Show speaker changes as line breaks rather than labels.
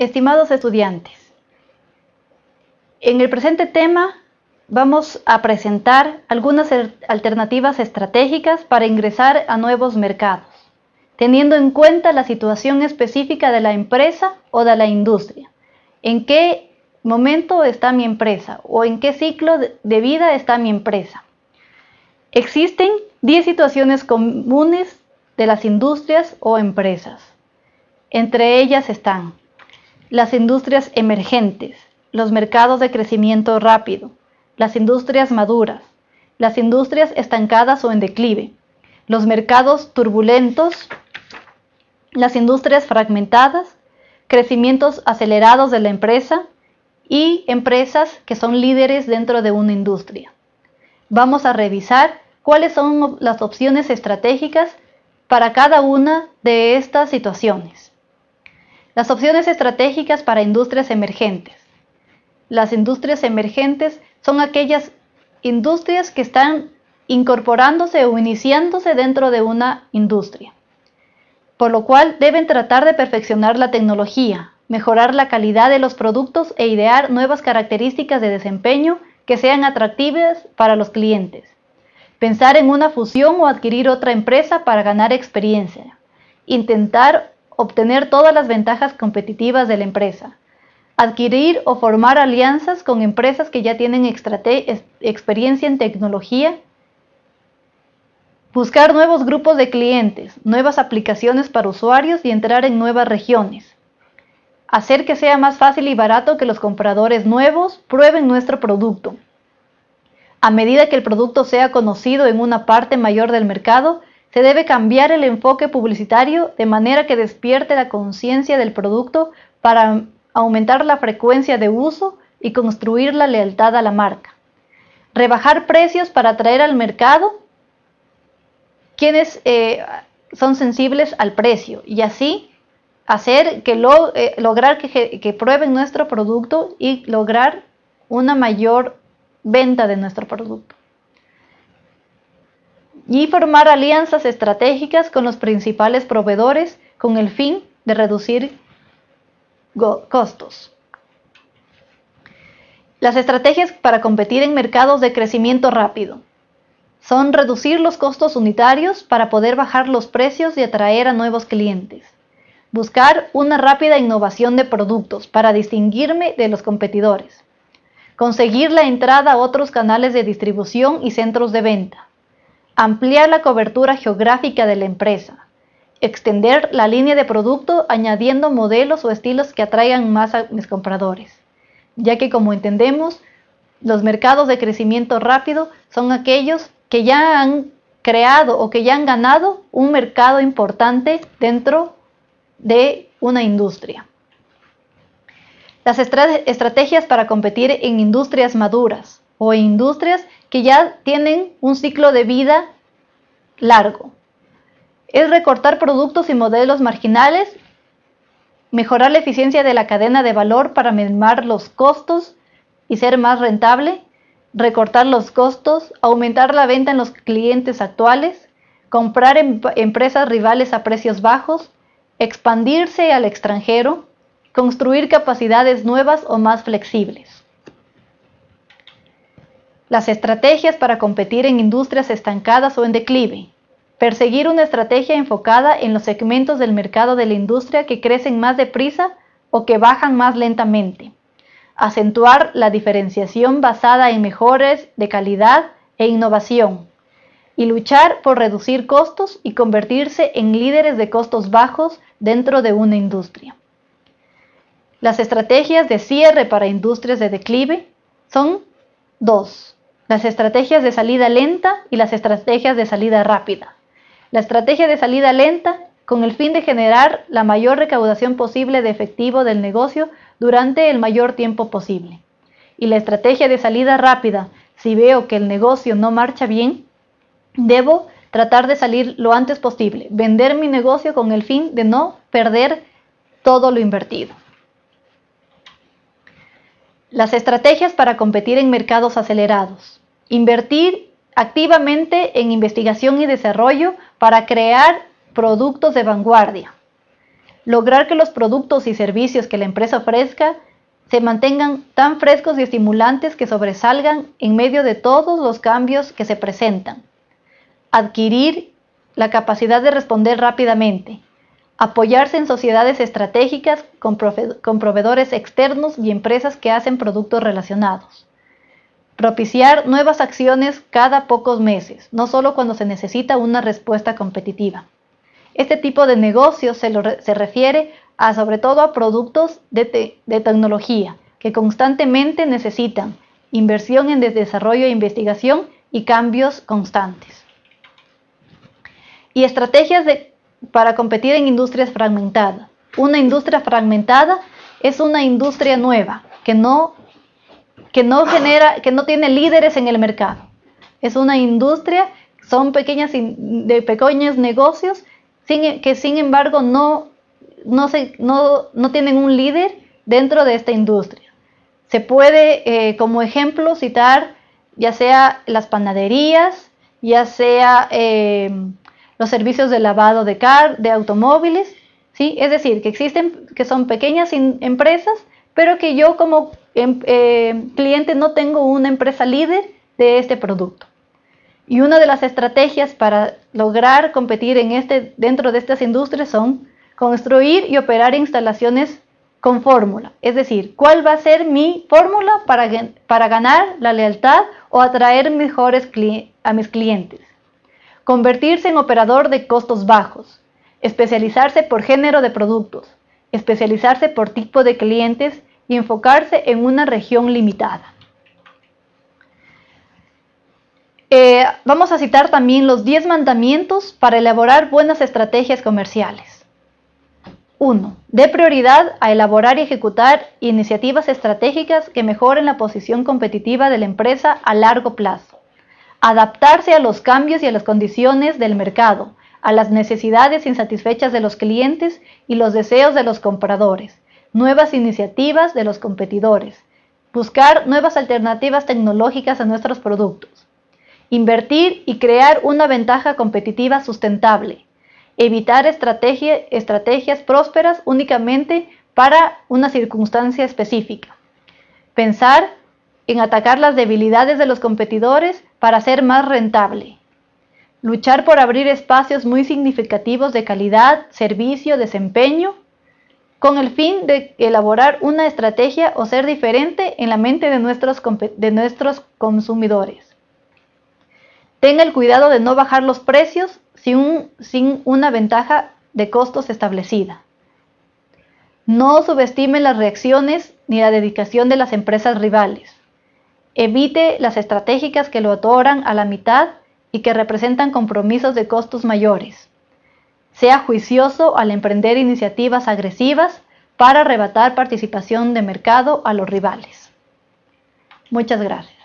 Estimados estudiantes, en el presente tema vamos a presentar algunas alternativas estratégicas para ingresar a nuevos mercados, teniendo en cuenta la situación específica de la empresa o de la industria. ¿En qué momento está mi empresa o en qué ciclo de vida está mi empresa? Existen 10 situaciones comunes de las industrias o empresas. Entre ellas están las industrias emergentes, los mercados de crecimiento rápido, las industrias maduras, las industrias estancadas o en declive, los mercados turbulentos, las industrias fragmentadas, crecimientos acelerados de la empresa y empresas que son líderes dentro de una industria. Vamos a revisar cuáles son las opciones estratégicas para cada una de estas situaciones. Las opciones estratégicas para industrias emergentes. Las industrias emergentes son aquellas industrias que están incorporándose o iniciándose dentro de una industria, por lo cual deben tratar de perfeccionar la tecnología, mejorar la calidad de los productos e idear nuevas características de desempeño que sean atractivas para los clientes. Pensar en una fusión o adquirir otra empresa para ganar experiencia. Intentar obtener todas las ventajas competitivas de la empresa, adquirir o formar alianzas con empresas que ya tienen experiencia en tecnología, buscar nuevos grupos de clientes, nuevas aplicaciones para usuarios y entrar en nuevas regiones, hacer que sea más fácil y barato que los compradores nuevos prueben nuestro producto. A medida que el producto sea conocido en una parte mayor del mercado, se debe cambiar el enfoque publicitario de manera que despierte la conciencia del producto para aumentar la frecuencia de uso y construir la lealtad a la marca. Rebajar precios para atraer al mercado quienes eh, son sensibles al precio y así hacer que eh, lograr que, que prueben nuestro producto y lograr una mayor venta de nuestro producto y formar alianzas estratégicas con los principales proveedores con el fin de reducir costos. Las estrategias para competir en mercados de crecimiento rápido son reducir los costos unitarios para poder bajar los precios y atraer a nuevos clientes. Buscar una rápida innovación de productos para distinguirme de los competidores. Conseguir la entrada a otros canales de distribución y centros de venta ampliar la cobertura geográfica de la empresa, extender la línea de producto añadiendo modelos o estilos que atraigan más a mis compradores, ya que como entendemos, los mercados de crecimiento rápido son aquellos que ya han creado o que ya han ganado un mercado importante dentro de una industria. Las estrategias para competir en industrias maduras o industrias que ya tienen un ciclo de vida largo. Es recortar productos y modelos marginales, mejorar la eficiencia de la cadena de valor para minimar los costos y ser más rentable, recortar los costos, aumentar la venta en los clientes actuales, comprar em-, empresas rivales a precios bajos, expandirse al extranjero, construir capacidades nuevas o más flexibles. Las estrategias para competir en industrias estancadas o en declive. Perseguir una estrategia enfocada en los segmentos del mercado de la industria que crecen más deprisa o que bajan más lentamente. Acentuar la diferenciación basada en mejores de calidad e innovación. Y luchar por reducir costos y convertirse en líderes de costos bajos dentro de una industria. Las estrategias de cierre para industrias de declive son dos las estrategias de salida lenta y las estrategias de salida rápida. La estrategia de salida lenta con el fin de generar la mayor recaudación posible de efectivo del negocio durante el mayor tiempo posible. Y la estrategia de salida rápida, si veo que el negocio no marcha bien, debo tratar de salir lo antes posible, vender mi negocio con el fin de no perder todo lo invertido. Las estrategias para competir en mercados acelerados. Invertir activamente en investigación y desarrollo para crear productos de vanguardia. lograr que los productos y servicios que la empresa ofrezca se mantengan tan frescos y estimulantes que sobresalgan en medio de todos los cambios que se presentan. Adquirir la capacidad de responder rápidamente. Apoyarse en sociedades estratégicas con, proveedores externos y empresas que hacen productos relacionados. Propiciar nuevas acciones cada pocos meses, no solo cuando se necesita una respuesta competitiva. Este tipo de negocio se, se refiere sobre todo a productos de, tecnología que constantemente necesitan inversión en desarrollo e investigación y cambios constantes. Y estrategias para competir en industrias fragmentadas. Una industria fragmentada es una industria nueva que no, que no genera, que no tiene líderes en el mercado. Es una industria, son pequeñas de pequeños negocios que sin embargo no no, se, no, tienen un líder dentro de esta industria. Se puede, eh, como ejemplo, citar ya sea las panaderías, ya sea eh, los servicios de lavado de, car, de automóviles, ¿sí? es decir, que existen, que son pequeñas empresas, pero que yo como em, eh, cliente no tengo una empresa líder de este producto. Y una de las estrategias para lograr competir en este, dentro de estas industrias son construir y operar instalaciones con fórmula. Es decir, ¿cuál va a ser mi fórmula para, para ganar la lealtad o atraer mejores a mis clientes? Convertirse en operador de costos bajos. Especializarse por género de productos. Especializarse por tipo de clientes y enfocarse en una región limitada. Eh, vamos a citar también los 10 mandamientos para elaborar buenas estrategias comerciales. 1. Dé prioridad a elaborar y ejecutar iniciativas estratégicas que mejoren la posición competitiva de la empresa a largo plazo. Adaptarse a los cambios y a las condiciones del mercado, a las necesidades insatisfechas de los clientes y los deseos de los compradores. Nuevas iniciativas de los competidores. Buscar nuevas alternativas tecnológicas a nuestros productos. Invertir y crear una ventaja competitiva sustentable evitar estrategias prósperas únicamente para una circunstancia específica. Pensar en atacar las debilidades de los competidores para ser más rentable. Luchar por abrir espacios muy significativos de calidad, servicio, desempeño, con el fin de elaborar una estrategia o ser diferente en la mente de nuestros, de nuestros consumidores. Tenga el cuidado de no bajar los precios sin, una ventaja de costos establecida. No subestime las reacciones ni la dedicación de las empresas rivales. Evite las estratégicas que lo otorgan a la mitad y que representan compromisos de costos mayores. Sea juicioso al emprender iniciativas agresivas para arrebatar participación de mercado a los rivales. Muchas gracias.